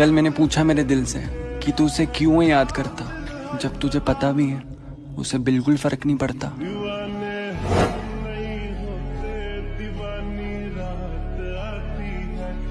कल मैंने पूछा मेरे दिल से कि तू उसे क्यों याद करता? जब तुझे पता भी है, उसे बिल्कुल फ़र्क नहीं पड़ता।